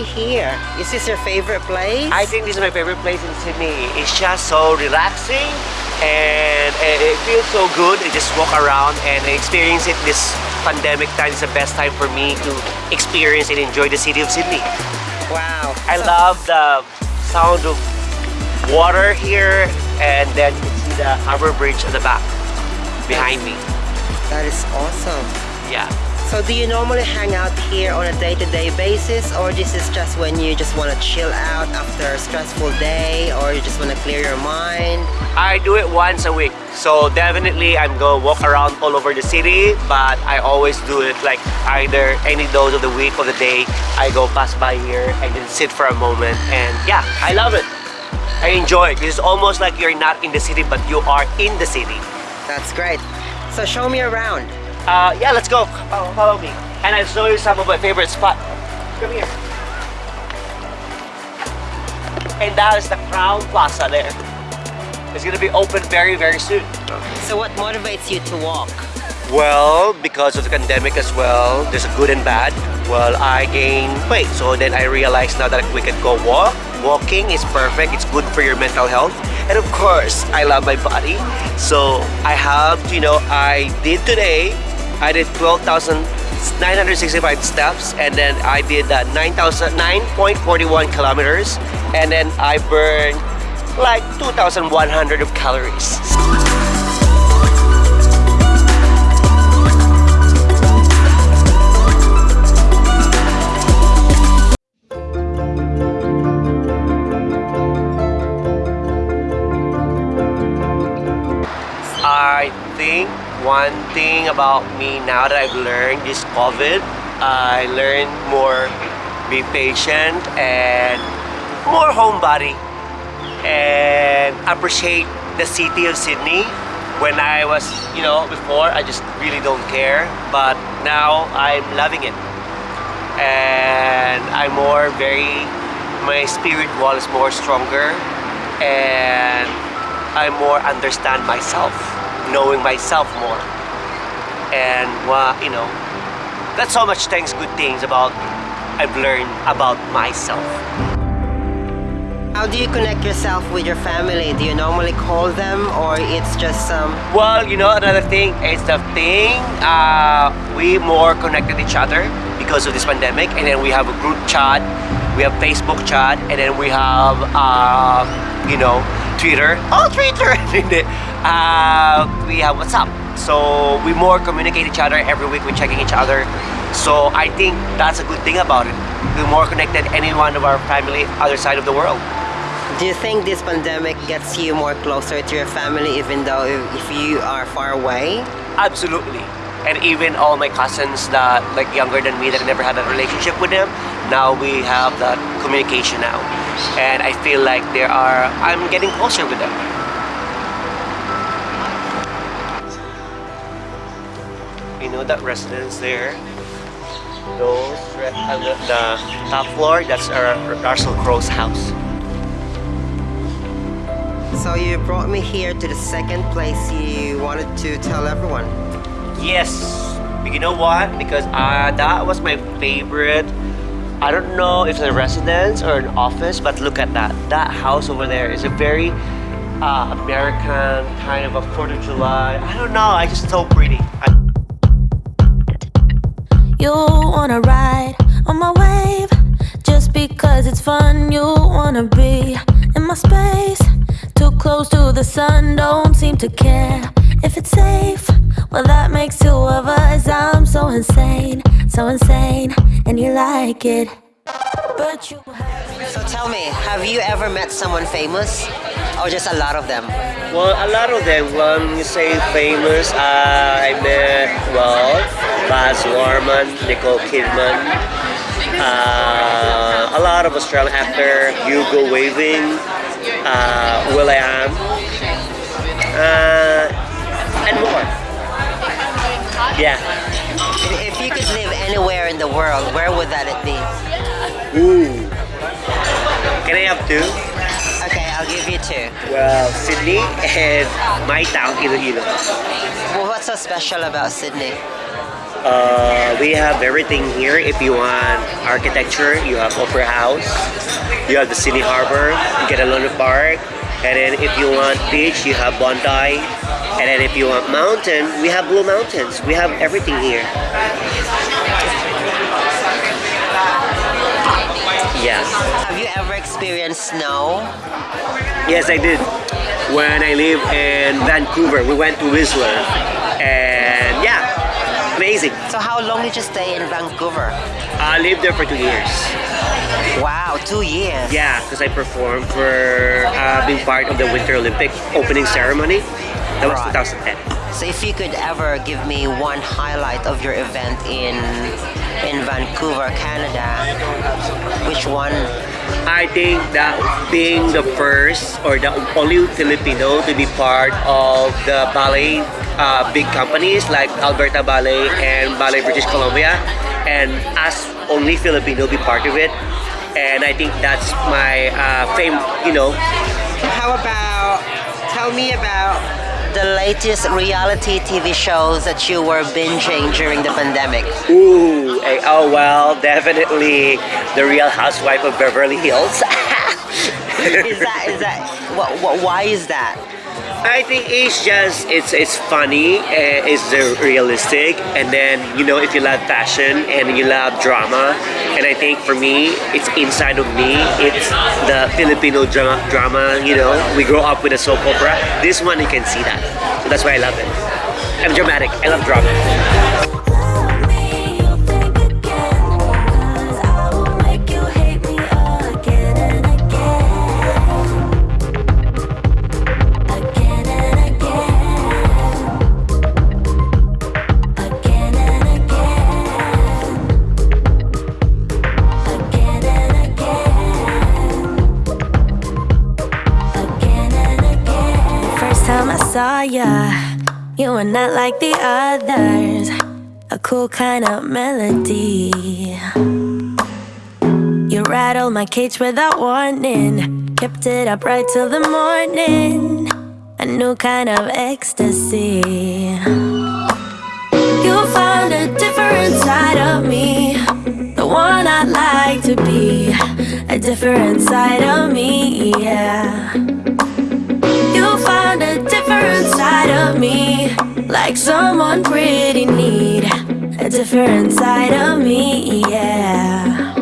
we here? Is this your favorite place? I think this is my favorite place in Sydney. It's just so relaxing and it feels so good to just walk around and experience it this pandemic time is the best time for me to experience and enjoy the city of Sydney. Wow. I so love the sound of water here and then you can see the Harbour Bridge at the back behind me. That is awesome. Yeah. So do you normally hang out here on a day-to-day -day basis or this is just when you just want to chill out after a stressful day or you just want to clear your mind? I do it once a week. So definitely I'm going to walk around all over the city but I always do it like either any dose of the week or the day I go pass by here and then sit for a moment and yeah, I love it. I enjoy it. It's almost like you're not in the city but you are in the city. That's great. So show me around. Uh, yeah, let's go. Follow, follow me. And I'll show you some of my favorite spots. Come here. And that is the Crown Plaza there. It's gonna be open very, very soon. So what motivates you to walk? Well, because of the pandemic as well, there's a good and bad. Well, I gained weight, so then I realized now that we can go walk. Walking is perfect, it's good for your mental health. And of course, I love my body. So I have, you know, I did today I did 12,965 steps and then I did uh, that 9.41 kilometers and then I burned like 2,100 of calories. I think one thing about me now that I've learned this COVID, I learned more be patient and more homebody and appreciate the city of Sydney. When I was, you know, before, I just really don't care. But now I'm loving it. And I'm more very, my spirit wall is more stronger and I more understand myself knowing myself more. And, uh, you know, that's so much things, good things about I've learned about myself. How do you connect yourself with your family? Do you normally call them or it's just some... Um... Well, you know, another thing is the thing, uh, we more connected each other because of this pandemic and then we have a group chat, we have Facebook chat and then we have, uh, you know, Twitter. Oh, Twitter! uh, we have WhatsApp. So we more communicate each other every week. We're checking each other. So I think that's a good thing about it. We're more connected any one of our family other side of the world. Do you think this pandemic gets you more closer to your family even though if you are far away? Absolutely. And even all my cousins that like younger than me that never had a relationship with them, now we have that communication now. And I feel like there are, I'm getting closer with them. You know that residence there? Those, uh, the, the top floor, that's our Russell Crowe's house. So you brought me here to the second place you wanted to tell everyone. Yes. You know what? Because uh, that was my favorite. I don't know if it's a residence or an office, but look at that. That house over there is a very uh, American kind of a 4th of July. I don't know. I just so pretty. I you wanna ride on my wave Just because it's fun You wanna be in my space Too close to the sun Don't seem to care if it's safe Well that makes two of us I'm so insane, so insane And you like it But you So tell me, have you ever met someone famous? Or just a lot of them? Well, a lot of them, when you say famous, uh, I met, well, Baz Luhrmann, Nicole Kidman, uh, a lot of Australian actor, Hugo Weaving, uh, will.i.am, uh, and more. Yeah. If you could live anywhere in the world, where would that it be? Ooh. Can I have two? Okay, I'll give you two. Well, Sydney and my town, Iloilo. Well, what's so special about Sydney? Uh, we have everything here. If you want architecture, you have Opera House. You have the Sydney Harbor. You get a Luna Park. And then if you want beach, you have Bondi. And then if you want mountain, we have Blue Mountains. We have everything here. Yes. Have you ever experienced snow? Yes, I did. When I lived in Vancouver, we went to Whistler. And yeah, amazing. So how long did you stay in Vancouver? I lived there for two years. Wow, two years. Yeah, because I performed for uh, being part of the Winter Olympic opening ceremony. That was Right. 2010. So if you could ever give me one highlight of your event in in Vancouver, Canada, which one? I think that being the first or the only Filipino to be part of the ballet uh, big companies like Alberta Ballet and Ballet British Columbia, and as only Filipino be part of it, and I think that's my uh, fame. You know, How about tell me about the latest reality TV shows that you were binging during the pandemic? ooh, eh, oh well, definitely the Real Housewife of Beverly Hills. Is that is that what, what why is that? I think it's just it's it's funny, uh, it's realistic, and then you know if you love fashion and you love drama, and I think for me it's inside of me. It's the Filipino drama. Drama, you know, we grow up with a soap opera. This one you can see that, so that's why I love it. I'm dramatic. I love drama. Not like the others a cool kind of melody. You rattled my cage without warning, kept it up right till the morning. A new kind of ecstasy. You found a different side of me, the one I like to be. A different side of me, yeah. You found a different side of me, like someone pretty neat. A different side of me, yeah.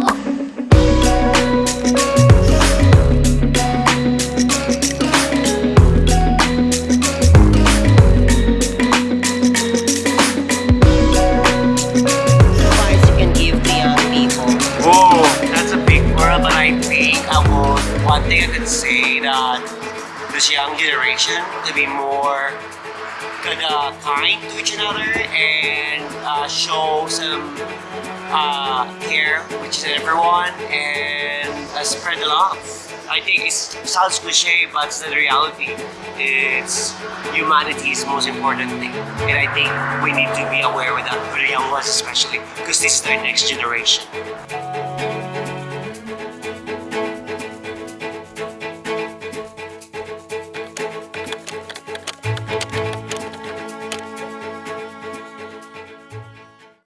Advice you can give the young people. Oh, that's a big word, but I think I would. One thing I could say that this young generation to be more kind of kind to each other and uh, show some uh, care, which is everyone, and uh, spread the love. I think it sounds cliche, but it's the reality. It's humanity is the most important thing, and I think we need to be aware with that for the young ones especially, because this is their next generation.